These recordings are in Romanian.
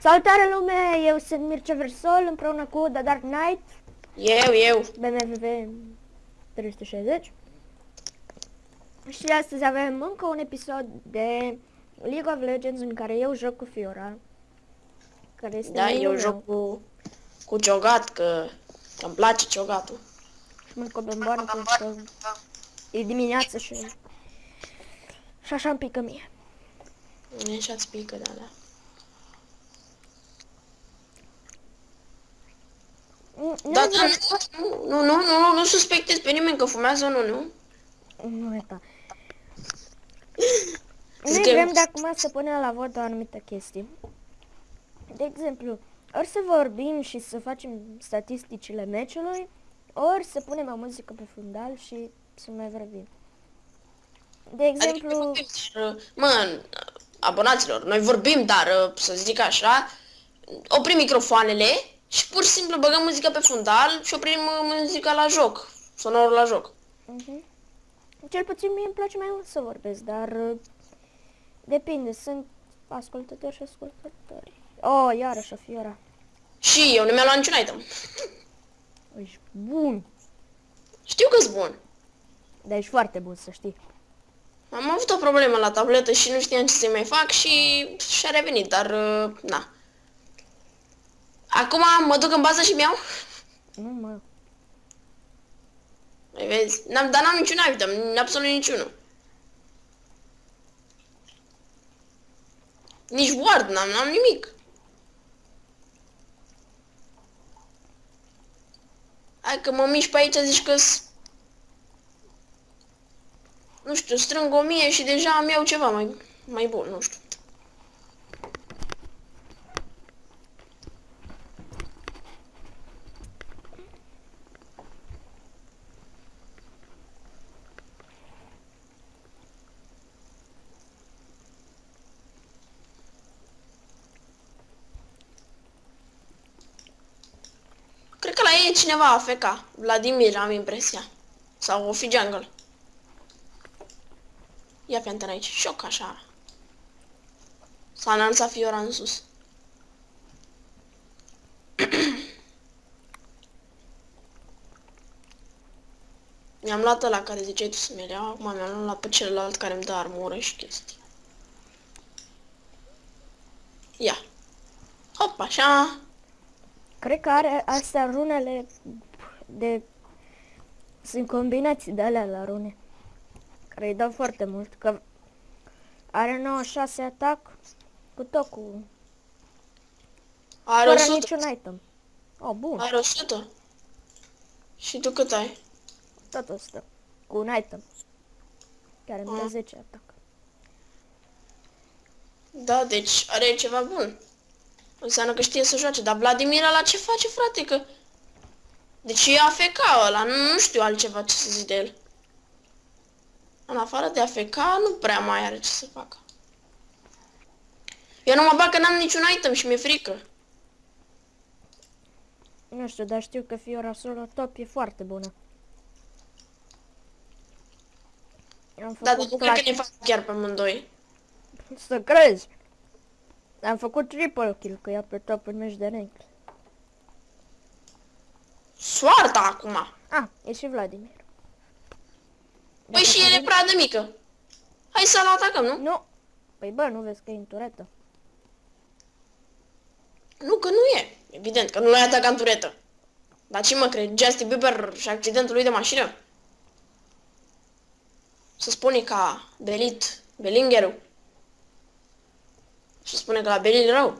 Salutare lume, eu sunt Mircea Versol împreună cu The Dark Knight, Eu, eu. BMWV 360. Și astăzi avem încă un episod de League of Legends în care eu joc cu Fiora. Care este Da, minul eu meu. joc cu, cu ciogat, că că îmi place ciogatul. Și mânc o bomboană pentru că e dimineață și... Și așa îmi pică mie. E așa-ți pică de alea. Nu, Da, da, nu, nu, nu, nu, nu, nu suspectezi pe nimeni că fumează unul, nu? Nu e ta. Zic Noi că- vrem de acum să punem la vot o anumită chestie. De exemplu, ori să vorbim și să facem statisticile meciului, ori să punem o muzică pe fundal și să mai vorbim. De exemplu, Adică, vorbim, dar, mă, abonaților, noi vorbim, dar, să zic așa, oprim microfoanele și pur și simplu băgăm muzica pe fundal și oprim uh, muzica la joc, sonorul la joc. mhm. cel puțin mie îmi place mai mult să vorbesc, dar uh, depinde, sunt ascultători și ascultători. Oh, iarăși o fiora. Și eu nu mi-am luat niciun item. Ești bun, Știu că-s bun. dar ești foarte bun să știi. Am avut o problemă la tabletă și nu știam ce să mai fac și și-a revenit, dar uh, na. Acum mă duc în bază și mi-au. Nu mă, Mai vezi? N-am, dar n-am niciun item, absolut niciunul. Nici ward n-am, n-am nimic. Hai că mă mișc pe aici, zici că Nu știu, strâng o mie și deja îmi iau ceva mai, mai bun, nu știu. Cineva AFK. Vladimir, am impresia. Sau o fi jungle. Ia fi antena aici. Șoc așa. S-a înălțat Fiora în sus. Mi-am luat ăla care ziceai tu să-mi iau, acum mi-am luat pe celălalt care îmi dă armură și chestii. Ia. Hop, așa. Cred că are astea runele de... Sunt combinații de alea la rune. Care îi dau foarte mult. Că are 96 atac cu tot cu... Are Fără 100. niciun item. Oh, bun. Are 100. Și tu cât ai? Tot 100. Cu un item. Care îmi dă Ah. 10 atac. Da, deci are ceva bun. Înseamnă că știe să joace, dar Vladimir la ce face, frate, că... Deci e AFK ăla, nu, nu știu altceva ce să zic de el. În afară de AFK, nu prea mai are ce să facă. Eu nu mă bag că n-am niciun item și mi-e frică. Nu știu, dar știu că Fiora solo top e foarte bună. Am Da, dar făcut nu cred că plat- ne fac chiar pe amândoi. Să crezi. Am făcut triple kill, că ea pe top în meci de rank. Soarta acum! Ah, e și Vladimir. Păi și el e prea de mică. Hai să-l atacăm, nu? Nu. Păi bă, nu vezi că e în turetă. Nu, că nu e. Evident că nu l-ai atacat în turetă. Dar ce mă cred? Justin Bieber și accidentul lui de mașină? Să spune ca Belit, Belingerul. Și spune că la Belit rău.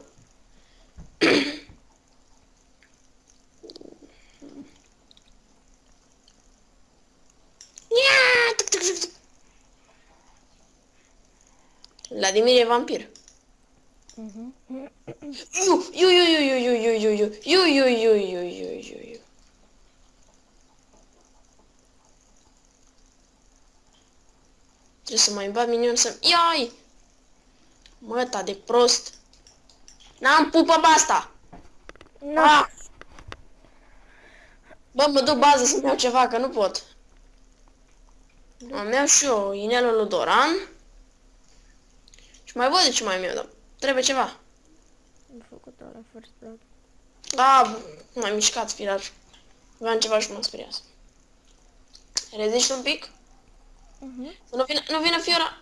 Ia, tuc, tuc, tuc, tuc. Vladimir e vampir. Mhm. Iu, iu, iu, iu, iu, iu, iu, iu, iu, iu, iu, iu, iu, iu, iu. Trebuie să mai bat minion să... Iai! Mă, ta de prost. N-am pupă pe asta. Nu. Ah! Bă, mă duc bază să-mi iau ceva, că nu pot. Am iau și eu inelul lui Doran. Și mai văd de ce mai am eu, dar trebuie ceva. Am făcut la first blood. Da, m-ai mișcat, firar. Vreau ceva și mă sperias. Reziști un pic? Mhm. Să nu vină, nu vină Fiora.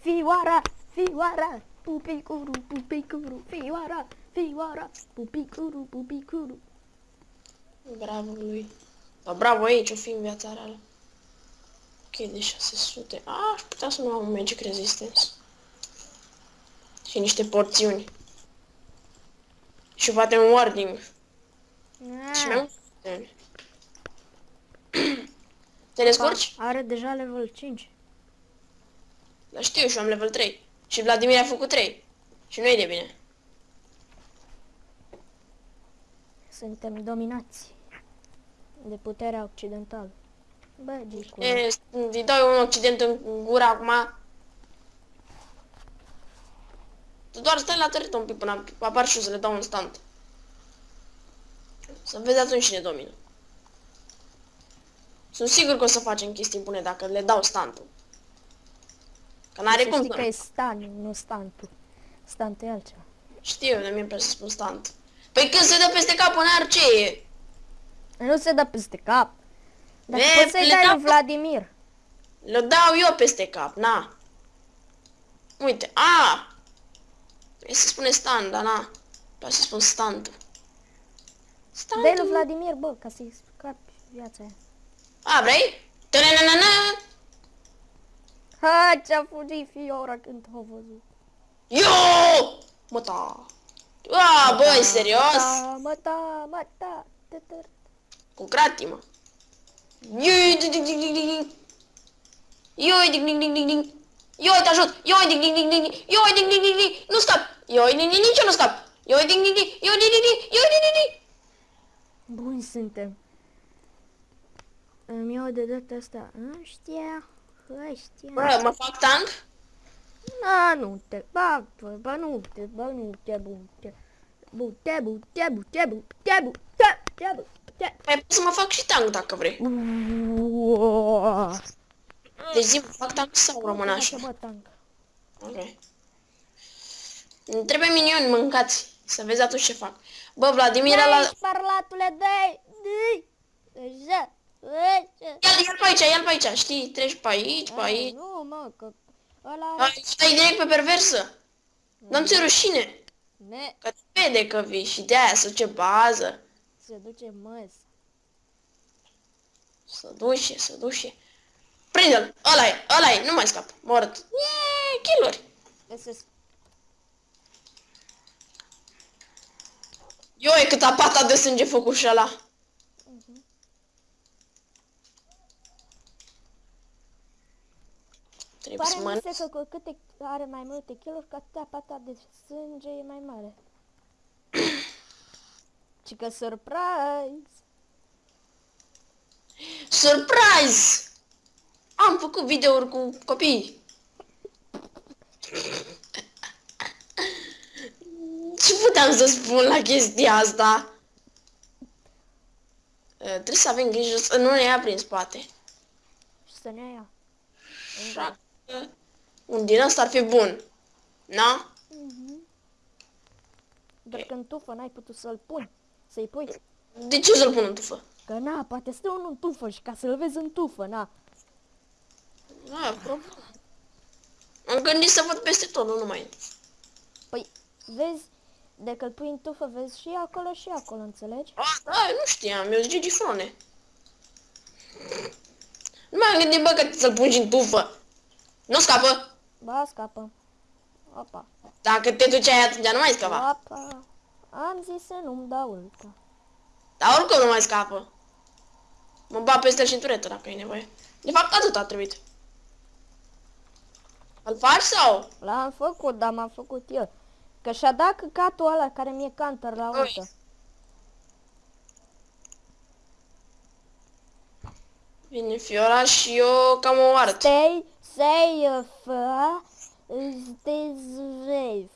Fioara, fioara, pupicuru, pupicuru, fioara, fioara, pupicuru, pupicuru. Bravo lui. Dar bravo aici, o fi în viața reală. Ok, de 600. A, aș putea să nu am un Magic Resistance. Și niște porțiuni. Și poate un warding. Și mai Ah, mult. porțiuni. Te descurci? Are deja level 5. Dar știu, și eu am level 3. Și Vladimir a făcut 3. Și nu e de bine. Suntem dominați de puterea occidentală. Bă, Gicu, E, îi dau eu un accident în gură acum. Tu doar stai la tărită un pic până apar și eu să le dau un stand. Să vezi atunci cine domină. Sunt sigur că o să facem chestii bune dacă le dau standul. Că n-are să cum știi să că nu. e stan, nu stantul. Stantul e altceva. Știu, de mie place să spun stand. Păi când se dă peste cap în ar ce e? Nu se dă peste cap. Dar Ve, poți să-i le dai dau- lui Vladimir. Le dau eu peste cap, na. Uite, a! Trebuie să spune stand, dar na. Poate să spun standul. Dai lui Standul. Vladimir, bă, ca să-i scapi viața aia. A, vrei? Ta-na-na-na-na! Ha, ce-a fugit Fiora când a văzut. Yo! Mă ta. A, băi, serios? Da, mă, da, mă, da. tătăr. Cu gratii, mă. Ioi, ding, ding, ding, ding, ding. Ioi, ding, ding, ding, ding, ding. Ioi, te ajut. Ioi, ding, ding, ding, ding. Ioi, ding, ding, ding, ding. Nu scap. Ioi, ding, ding, nici eu nu scap. Ioi, ding, ding, ding. Ioi, ding, ding, ding. Ioi, ding, ding, ding. Buni suntem. Îmi iau de data asta ăștia, ăștia. Bă, mă fac tank? Na, nu te bag, bă, bă, nu te, bă, nu te, bute. Bute, bute, bute, bute, bute, bute, bute. Păi pot să mă fac și tank dacă vrei. Uuuu. Deci zi, mă fac tank sau rămân așa? Bă, tank. Ok. Îmi Trebuie minioni mâncați. Să vezi atunci ce fac. Bă, Vladimir Dai, la... sparlatule, dai, dai. Așa, așa. Ia-l, ia-l pe aici, ia-l pe aici, știi? Treci pe aici, pe Ai, aici. Nu, mă, că ăla... Ai, stai direct pe perversă. Nu-mi ți rușine. Ne, Că te vede că vii și de aia să ce bază. se duce măs. Să duce, să duce. Prinde-l, ăla e, ăla e, nu mai scap, mort. Eee, kill-uri. Găsesc. Eu e cât apata de sânge făcut și ăla. Trebuie să Pare mănânc. mi se că cu câte are mai multe kill cu atâta pata de sânge e mai mare. Și că surprise! Surprise! Am făcut videouri cu copii. Ce puteam să spun la chestia asta? Uh, Trebuie să avem grijă să nu ne ia prin spate. Și să ne ia. Așa că un din ăsta ar fi bun. Na? Doar că în tufă n-ai putut să-l pui. Să-i pui. De ce să-l pun în tufă? Că na, poate stă unul în tufă și ca să-l vezi în tufă, na. Da, probabil. Am gândit să văd peste tot, nu numai în tufă. Păi, vezi, dacă îl pui în tufă, vezi și acolo și acolo, înțelegi? Ah, da, nu știam, eu Gigi Frone. Nu m-am gândit, bă, că să-l pun și în tufă. Nu scapă. Ba, scapă. Opa. Dacă te duceai atunci, nu mai scapa. Opa. Am zis să nu-mi dau ulta. Dar oricum nu mai scapă. Mă bat peste cinturetă dacă e nevoie. De fapt, atât a trebuit. Îl faci sau? L-am făcut, dar m-am făcut eu. Că și-a dat căcatul ăla care mi-e counter la Ui. ultă. Vine Fiora și eu cam o art. Stay safe. Stay safe.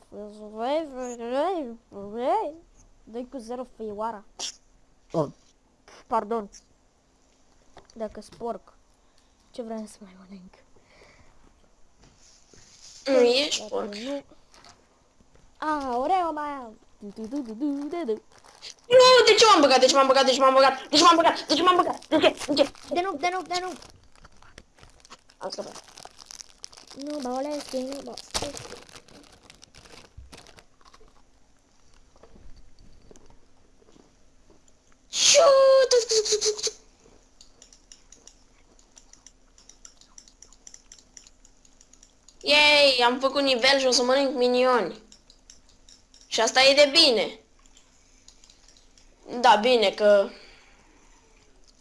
Doi cu zero fioara. Pardon. Dacă sporc. ce vreau să mai mănânc. Nu ești Dacă porc. Nu. A, oreo mai am. Du, du, du, du, du, du, du. Nu, de ce m-am băgat? De ce m-am băgat? De ce m-am băgat? De ce m-am băgat? De ce m-am băgat? De ce? De ce? De nu, de nu, de nu. Am scăpat. Nu, baolesc, nu, ba. Șu! tuc, tuc, tuc, tuc, tuc. Yay, am făcut nivel și o să mănânc minioni. Și asta e de bine. Da, bine că...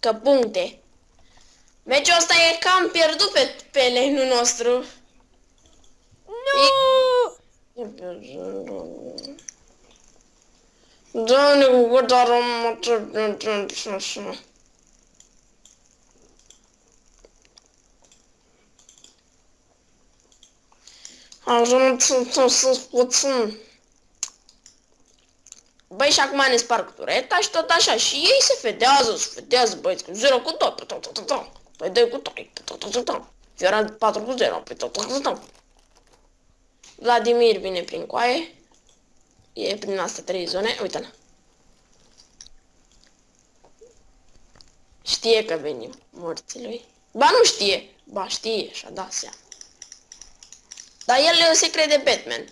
Că puncte. Meciul ăsta e cam pierdut pe, pe lane nostru. Nu! Doamne, cu cât aromă așa. Ajung să puțin. Băi, și acum ne sparg tureta și tot așa. Și ei se fedează, se fedează, băieți, cu 0 cu tot, pe tot, tot, tot, tot. Păi 2 cu 3, pe tot, tot, tot, tot. Fioran 4 cu 0, pe tot, tot, tot, tot. Vladimir vine prin coaie. E prin astea trei zone. Uite-l. Știe că venim morții lui. Ba nu știe. Ba știe și-a dat seama. Dar el e secret de Batman.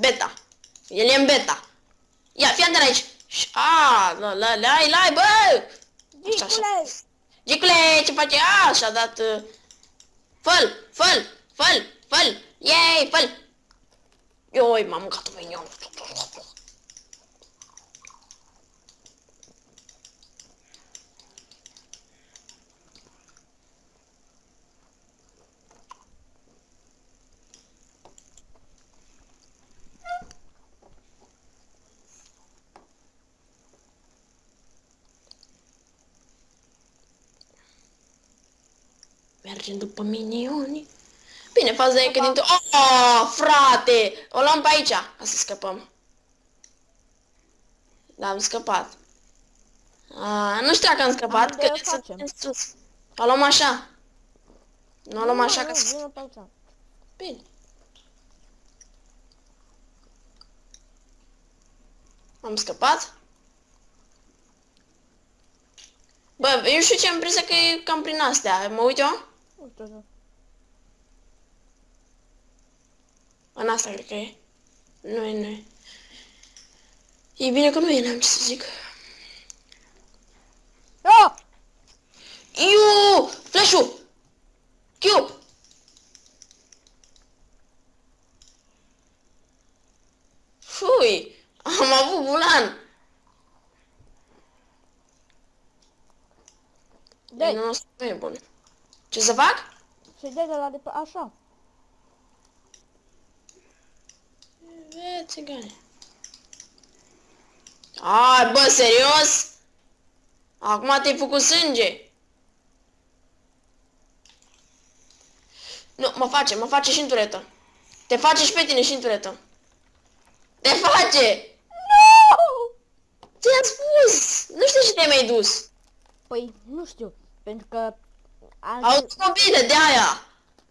Beta. El e în beta. Ia, fii atent aici. Și- A, la, la, lai, lai, bă! Așa, așa. Gicule! Gicule, ce face? A, și-a dat... Uh... Făl, făl, făl, făl. Yay, făl. Ioi, m-am mâncat un minion. Mergem după minioni. Bine, faza e că din... Oh, frate! O luăm pe aici, ca să scăpăm. Da, am scăpat. A, nu știu dacă am scăpat, Unde că o sunt facem? în sus. O luăm așa. Nu o luăm așa ca Nu, să... vină pe aici. Bine. Am scăpat? Bă, eu știu ce am prins că e cam prin astea. Mă uit eu? Nu știu, nu. În asta cred că e. Nu e, nu e. E bine că nu e, n-am ce să zic. Ah! Iu! Flash-ul! Q! Fui! Am avut bulan! Dai, Nu, nu e bun. Ce să fac? să-i dai de la de pe așa. E, țigane. Ai, bă, serios? Acum te-ai făcut sânge. Nu, mă face, mă face și în turetă. Te face și pe tine și în turetă. Te face! Nu! Ți-am spus! Nu știu ce te-ai mai dus. Păi, nu știu, pentru că... Am... Au bine de aia.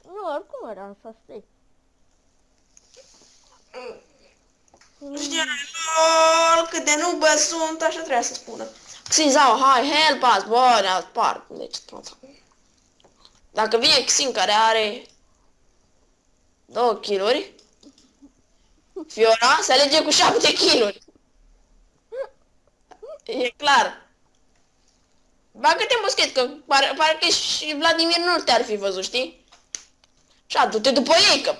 Nu, oricum era să știi. Nu știu, lol, cât de nu bă sunt, așa trebuia să spună. Xinzao, hai, help us, bă, ne-a spart. Deci, tot. Dacă vine Xin care are două kiluri, Fiora se alege cu șapte kiluri. E clar. Bagă-te în buschet, că pare, pare că și Vladimir nu te-ar fi văzut, știi? Și du-te după ei, că...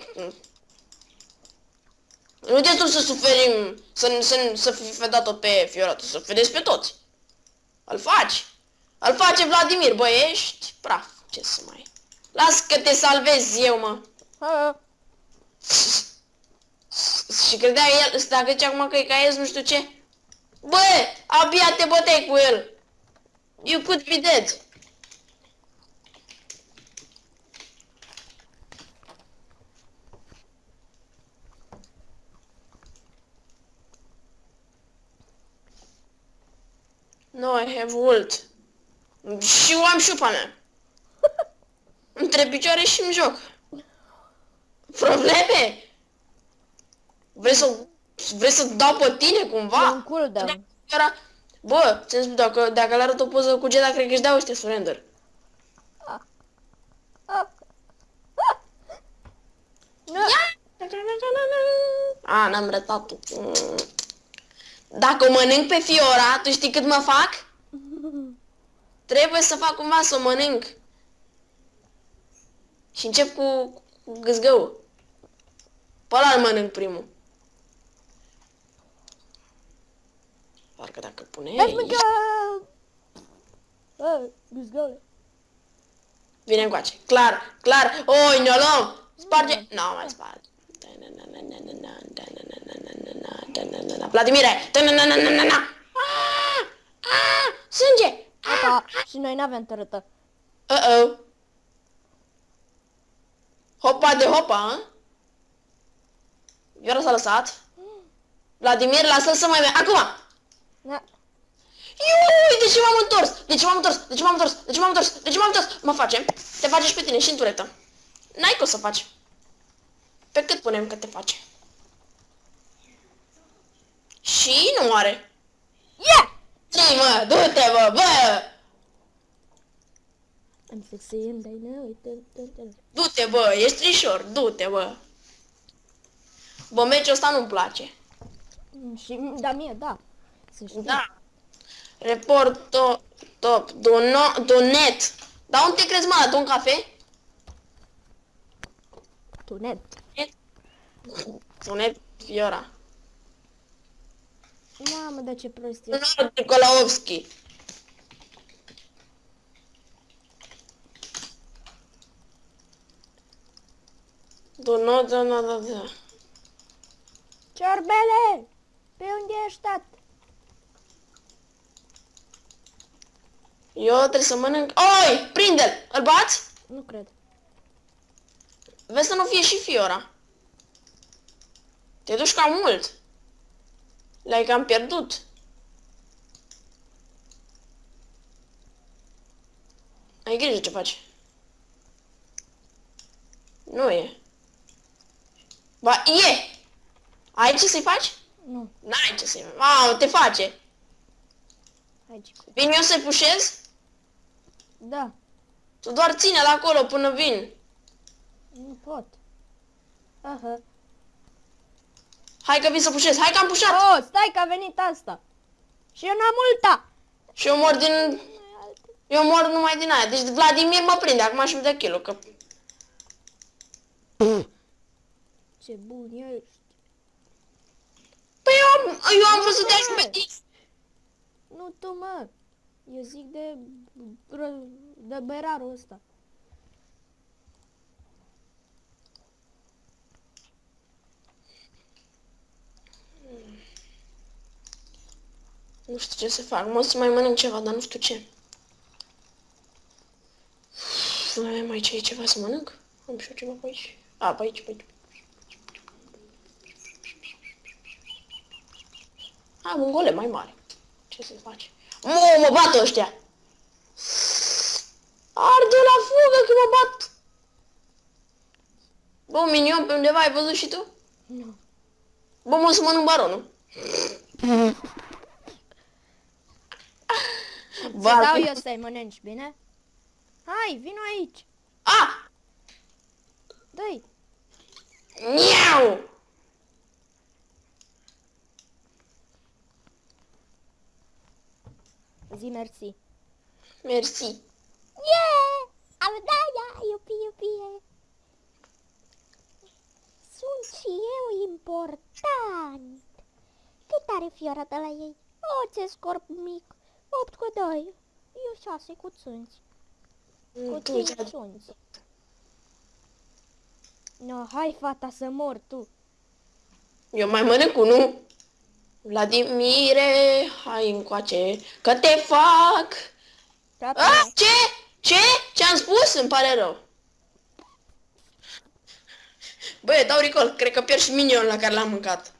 Nu te tu să suferim, să, să, să fi fedat tot pe Fiora, tu să fedezi pe toți. Îl faci. Îl face Vladimir, bă, ești praf. Ce să mai... Las că te salvez eu, mă. Ha, Și credea el, dacă zice acum că e ca el, nu știu ce. Bă, abia te băteai cu el. You could be dead. No, I have ult. Și eu am șupa mea. Între picioare și în joc. Probleme? Vrei să, vrei să dau pe tine E un cumva? cooldown. Era, bă, ți-am spus, dacă, dacă le arăt o poză cu Jedi, cred că își dau ăștia surrender. Ah. Ah. Nu. A, n-am rătat Dacă o mănânc pe Fiora, tu știi cât mă fac? Trebuie să fac cumva să o mănânc. Și încep cu, cu gâzgăul. Pe ăla îl mănânc primul. Parcă dacă pune Let's aici, mânca! Bă, gâzgăule. vine încoace. Clar, clar. Oi, ne luăm. Sparge. Nu, mai sparge. Vladimire! Ah! Ah! Sânge! Apa, și noi n-avem tărâtă. Uh-oh. Hopa de hopa, hă? Iora s-a lăsat. Vladimir, lasă-l să mai merg. Acum! Da. Iui, de ce m-am întors? De ce m-am întors? De ce m-am întors? De ce m-am întors? De ce m-am întors? Mă facem. Te face și pe tine și în turetă. N-ai cum să faci. Pe cât punem că te face? Și nu are. Yeah! Zi, mă, du-te, bă, bă! I'm sexy and I know it. Dun, dun, dun. Du-te, bă, ești trișor, du-te, bă. Bă, meciul ăsta nu-mi place. Mm, Și, da, mie, da. Să știi. Da. Report top, top, dono, donet. Dar unde te crezi, mă, la un cafe? Tu net. Donet, Fiora. Mamă, dar ce prost e. Donar Nicolaovski. Dono, dono, dono, dono. Ciorbele! Pe unde ești, tat? Eu trebuie să mănânc... Oi, prinde-l! Îl bați? Nu cred. Vezi să nu fie și Fiora. Te duci cam mult. Le-ai cam pierdut. Ai grijă ce faci. Nu e. Ba, e! Ai ce să-i faci? Nu. N-ai ce să-i faci. Mamă, te face. Hai, Cicu. Vin eu să-i pușez? Da. Tu doar ține-l acolo până vin. Nu pot. Aha. Hai că vin să pușez. Hai că am pușat. Oh, stai că a venit asta. Și eu n-am multa. Și eu mor din... Eu mor numai din aia. Deci Vladimir mă prinde acum și-mi dă kill că... Ce bun ești. Păi eu am, eu am vrut să te ajut pe tine. Nu tu, mă. Eu zic de, ră- de berarul ăsta. Nu știu ce să fac. Mă o să mai mănânc ceva, dar nu știu ce. Mai am aici ceva să mănânc? Am și eu ceva pe aici. A, pe aici, pe aici. Am un golem mai mare. Ce să faci? Mă, mă bat ăștia! Arde la fugă că mă bat! Bă, un minion pe undeva ai văzut și tu? Nu. Bă, mă o să mănânc baronul. Ți Ba, dau eu să-i mănânci, bine? Hai, vino aici. A! Dă-i. Miau! Zi mersi. Mersi. Yeah! Am da, da, iubi, iubi. Sunt și eu important. Cât are fiora de la ei? O, ce scorp mic. 8 cu 2. Eu 6 cu țunți. Cu Tu, 5 țunți. No, hai fata să mor tu. Eu mai mănânc unul. Vladimire, hai încoace, că te fac. Tata, A, ce? Ce? Ce-am spus? Îmi pare rău. Băi, dau recall, cred că pierd și minion la care l-am mâncat.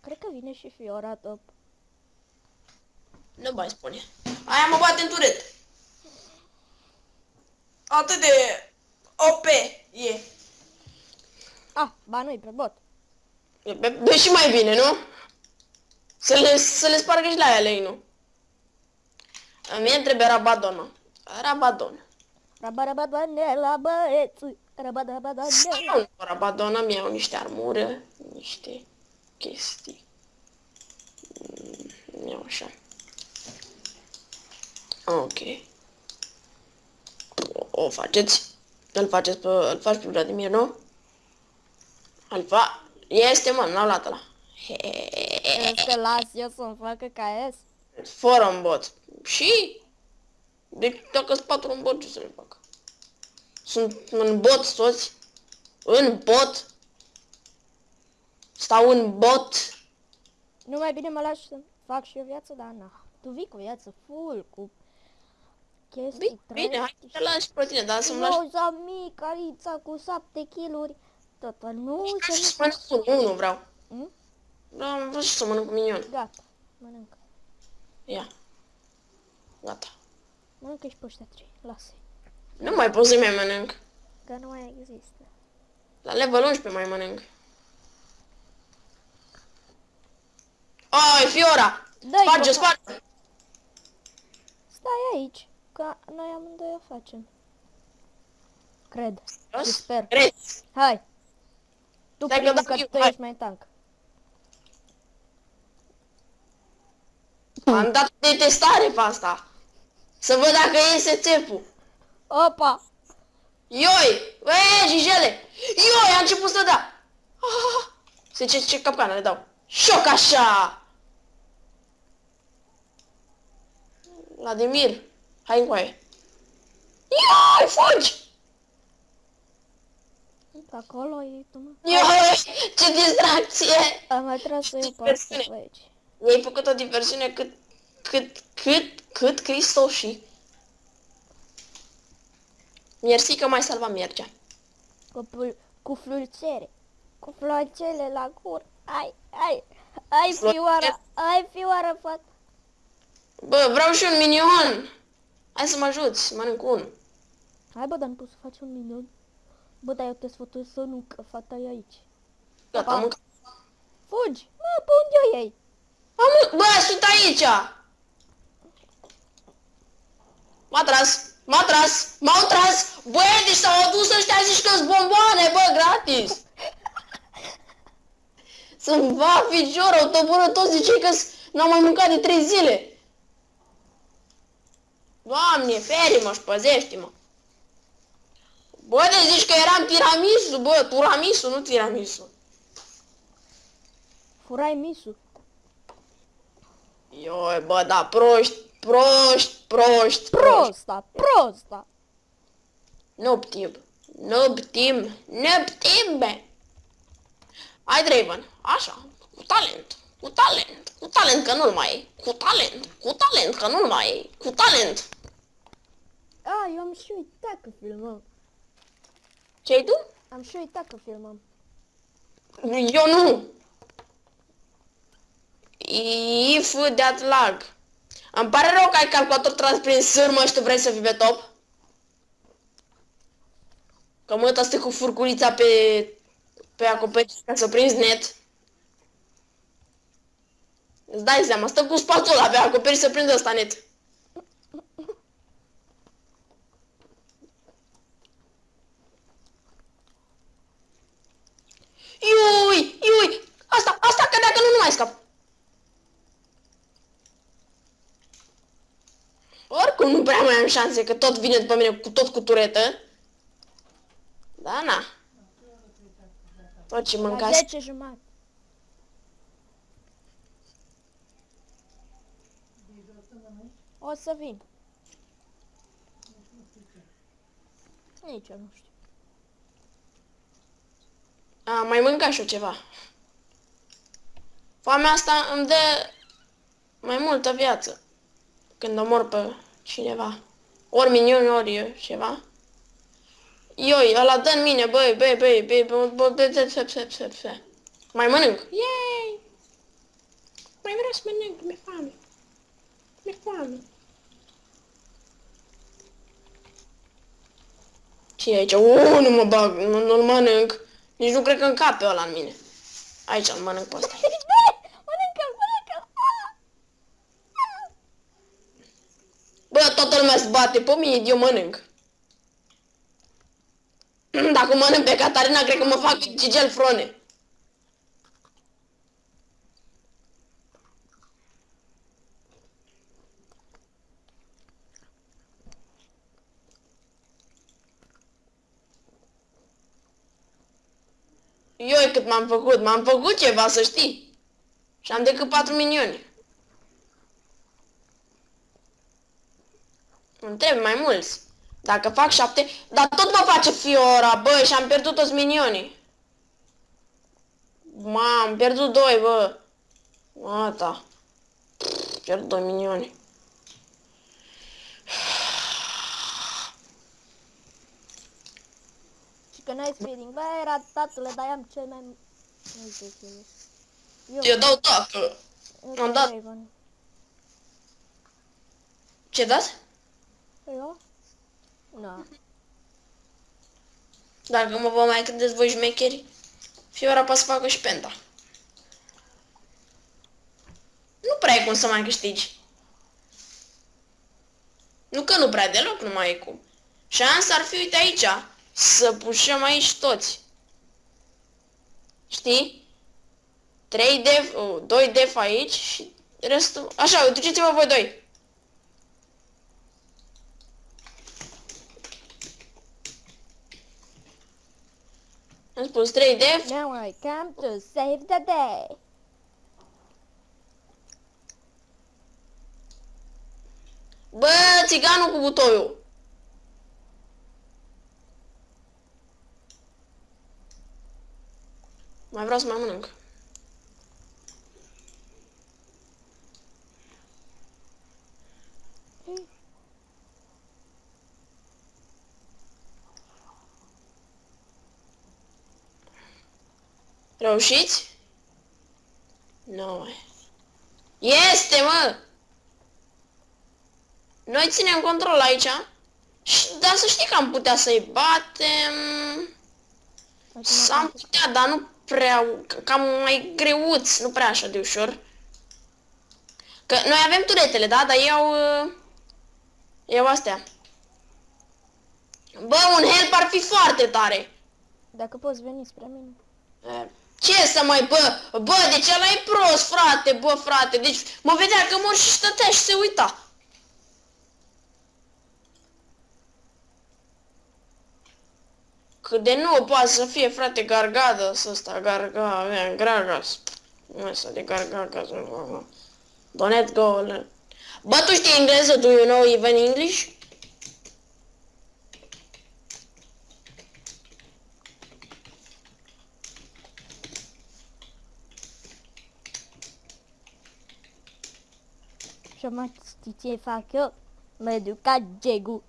cred că vine și fiora top. Nu mai spune. Aia mă bate în turet. atât de OP e. Ah, ba nu pe bot. E pe, pe și mai bine, nu? Să le, să le spargă și la ele, nu? Mie îmi trebuie Rabadon, Rabadon. Rabarabadoane la băieți. Rabarabadoane. Nu, Rabadon îmi iau niște armură, niște chestii. Mm, îmi iau așa. Ok. O, o faceți? Îl faceți pe, îl faci pe Vladimir, nu? Îl fa... Este, mă, n-au luat ăla. Vrei să las eu să-mi facă KS? Fără un bot. Și? Deci dacă sunt patru în bot, ce să le fac? Sunt în bot toți. În bot. Stau în bot. Nu mai bine mă lași să fac și eu viață, dar na. Tu vii cu viață full, cu chestii Bine, bine, hai să te lași pe tine, dar să-mi lași... Roza mică, Alița cu 7 kg Tot nu Hai se să mănânc unul, nu vreau. Mm? Vreau, vreau și să mănânc cu minion. Gata, mănâncă. Ia. Gata. Mănâncă și pe ăștia trei, lasă-i. Nu mai pot să mai mănânc. Că nu mai există. La level 11 mai mănânc. Ai, Fiora! Dai, Sparge, bă, sparge! Stai aici, că noi amândoi o facem. Cred. Și sper. Crezi? Hai. Tu Stai că primul dau că eu, tu hai. ești mai tank. Am dat de testare pe asta. Să văd dacă iese țepul. Opa! Ioi! Ue, jijele! Ioi, a început să da! Ah, Se ce, ce capcană le dau. Șoc așa! Vladimir, hai încoaie. Ioi, fugi! Pe acolo e tu, mă. Ioi, ce distracție! Am mai tras să iau pe asta Diversiune. pe aici. Mi-ai făcut o diversiune cât, cât, cât, cât Cristo și... Mersi că mai salva mergea. Cu, pul- cu flulțere. Cu florțele la gură. Ai, ai, ai Florțele? fioara, ai fioara, fată. Bă, vreau și un minion! Hai să mă ajuți, mănânc unul. Hai bă, dar nu poți să faci un minion. Bă, dar eu te sfătuiesc să nu, că fata e aici. Gata, am mâncat. Fugi! Mă, pe unde o iei? Am, bă, sunt aici! M-a tras, m-a tras, m-au tras! Bă, deci s-au adus ăștia zici că bomboane, bă, gratis! Să-mi va ficioră, o toporă toți zicei că n-am mai mâncat de trei zile. Doamne, feri-mă și păzește-mă. Bă, de zici că eram tiramisu, bă, turamisu, nu tiramisu. Furai misu. Ioi, bă, da, proști, proști, proști, proști. Prosta, prosta. Nu ptim. Nu ptim. Nu ptim, be. Hai, Draven. Așa. Cu talent. Cu talent. Cu talent că nu-l mai e. Cu talent. Cu talent că nu-l mai e. Cu talent. A, eu am și uitat că filmăm. Ce-ai tu? Am și uitat că filmăm. Eu nu. If that lag. Îmi pare rău că ai calculator tras prin sârmă și tu vrei să fii pe top. Că mă stă cu furculița pe, pe acoperiș ca să prinzi net. Îți dai seama, stă cu spatula pe acoperiș să prindă ăsta net. Iui, iui, asta, asta că dacă nu, nu mai scap. Oricum nu prea mai am șanse, că tot vine după mine cu tot cu turetă. Da, na. Tot ce La mâncați. 10 jumate. O să vin. Nici eu nu știu. A, mai mâncat și eu ceva. Foamea asta îmi dă mai multă viață. Când omor pe cineva. Ori miniuni, ori eu ceva. Ioi, ăla dă în mine, băi, băi, băi, băi, băi, băi, băi, băi, băi, băi, băi, băi. Mai mănânc. Yay! Mai vreau să mănânc, mi-e foame. Mi-e foame. Și aici, uuu, nu mă bag, nu, nu-l mănânc. Nici nu cred că încape ăla în mine. Aici îl mănânc pe ăsta. mănâncă, mănâncă! Bă, toată lumea se bate pe mine, eu mănânc. Dacă mănânc pe Catarina, cred că mă fac Gigel Frone. Eu cât m-am făcut, m-am făcut ceva, să știi. Și am decât 4 minioni. Îmi trebuie mai mulți. Dacă fac 7, dar tot mă face Fiora, bă, și am pierdut toți minionii. M-am pierdut doi, bă. Gata. Pierd 2 minioni. Și că n-ai feeling. Bă, era tatăle, dar am cel mai... Nu știu ce e. Eu, Eu dau dacă. eu am dat. Raven. Ce dați? Eu? Nu. Dacă mă vă mai credeți voi șmecheri, Fiora poate să facă și penta. Nu prea e cum să mai câștigi. Nu că nu prea deloc, nu mai e cum. Șansa ar fi, uite aici, să pușăm aici toți. Știi? 3 def, oh, 2 def aici și restul... Așa, duceți-vă voi doi. Am spus 3 def. Now I come to save the day. Bă, țiganul cu butoiul. Mai vreau să mai mănânc. Reușiți? Nu. Este, mă! Noi ținem control aici. Și, dar să știi că am putea să-i batem. Am putea, dar nu prea, cam mai greuți, nu prea așa de ușor. Că noi avem turetele, da? Dar iau... uh, Iau astea. Bă, un help ar fi foarte tare. Dacă poți veni spre mine. E, Ce să mai, bă, bă, deci ăla e prost, frate, bă, frate, deci mă vedea că mor și stătea și se uita. Cât de nu poate să fie, frate, Gargadas ăsta, Garga, Gargas. Ăsta de Gargagas. Don't go. Bă, tu știi engleză? Do you know even English? Și mă știi ce fac eu? Mă duc ca Gegu.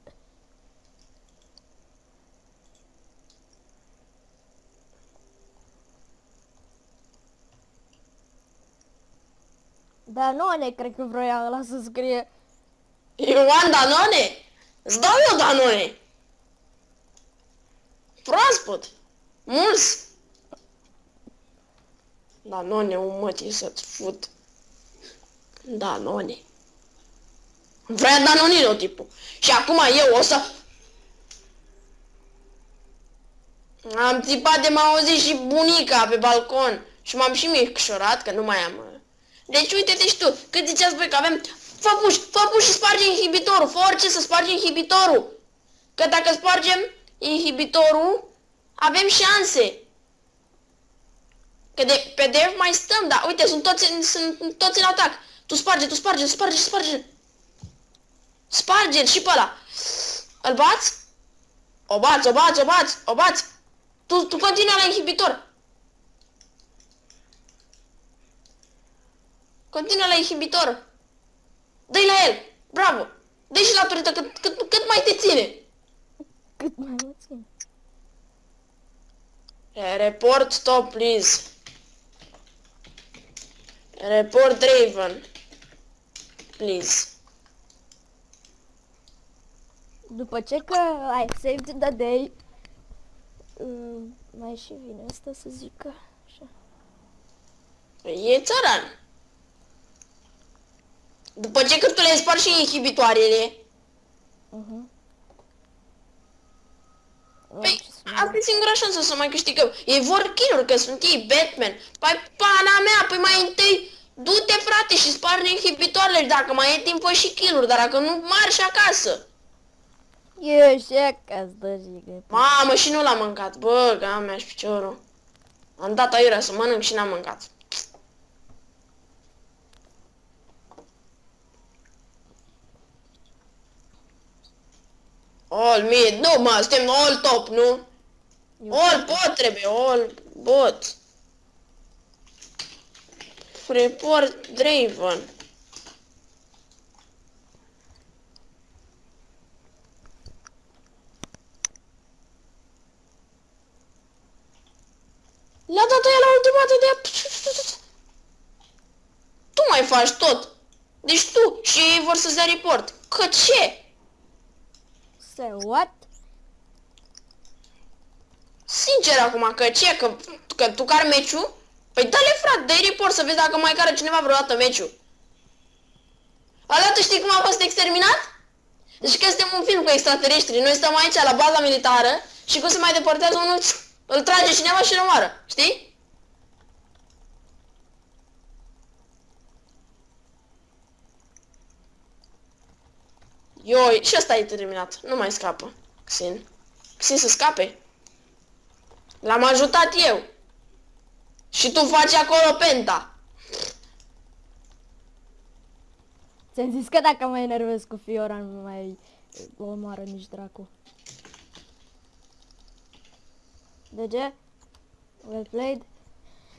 Dar nu ne cred că vroia ăla să scrie. You want Danone? Îți dau eu Danone. Proaspăt. Mulți. Danone, un mătii să-ți fut. Danone. Vrea Danonino, tipul. Și acum eu o să... Am țipat de m-a auzit și bunica pe balcon. Și m-am și micșorat, că nu mai am... uh. Deci uite-te și tu, cât ziceați voi că avem... Fă puș, fă puș și sparge inhibitorul, fă orice să sparge inhibitorul. Că dacă spargem inhibitorul, avem șanse. Că de, pe dev mai stăm, dar uite, sunt toți, în, sunt toți în atac. Tu sparge, tu sparge, sparge, sparge. Sparge și pe ăla. Îl bați? O bați, o bați, o bați, o bați. Tu, tu continuă la inhibitor. Continuă la inhibitor. Dă-i la el. Bravo. Dă-i și la turită cât, cât, cât mai te ține. Cât mai mă țin. Report stop, please. Report Raven. Please. După ce că ai saved the day, Mai și vine asta să zică. Așa. E țăran. După ce că tu le spargi și inhibitoarele, Uh-huh. Păi, asta e singura șansă să mai câștigăm. Ei vor kill că sunt ei Batman. Păi, pana mea, păi mai întâi du-te frate și sparge inhibitoarele și dacă mai e timp fă și kill dar dacă nu marși acasă. Eu și acasă, dă jigă. Mamă, și nu l-am mâncat. Bă, ga mea și piciorul. Am dat aiurea să mănânc și n-am mâncat. All mid, nu mă, suntem all top, nu? All bot trebuie, all bot. Report Draven. Le-a dat aia la ultimată de... Tu mai faci tot. Deci tu și ei vor să-ți dea report. Că ce? Say what? Sincer acum, că ce? Că, că tu care meciul? Păi dă-le frate, dă report să vezi dacă mai care cineva vreodată meciul. Ala, tu știi cum a fost exterminat? Deci că suntem un film cu extraterestri, noi stăm aici la baza militară și cum se mai deportează unul, îl trage cineva și îl omoară, știi? Ioi, și ăsta e terminat, nu mai scapă, Xin. Xin să scape. L-am ajutat eu. Și tu faci acolo penta. Ți-am zis că dacă mă enervez cu Fiora nu mai o omoară nici dracu. De ce? Well played?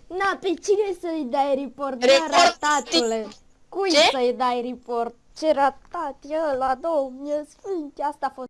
Na, pe cine să-i dai report? Report, Report ratatule. Cui Ce? să-i dai report? Ce ratat e ăla, domne sfinte, asta a fost